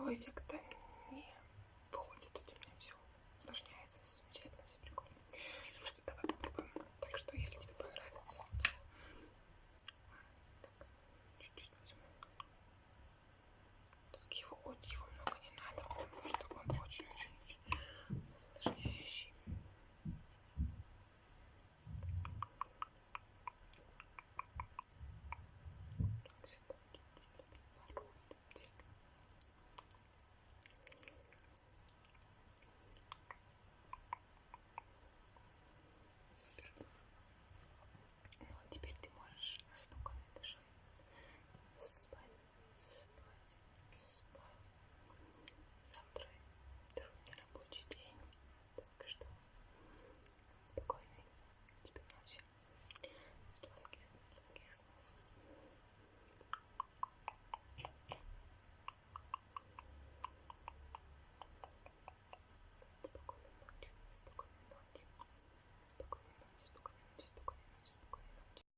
никакого эффекта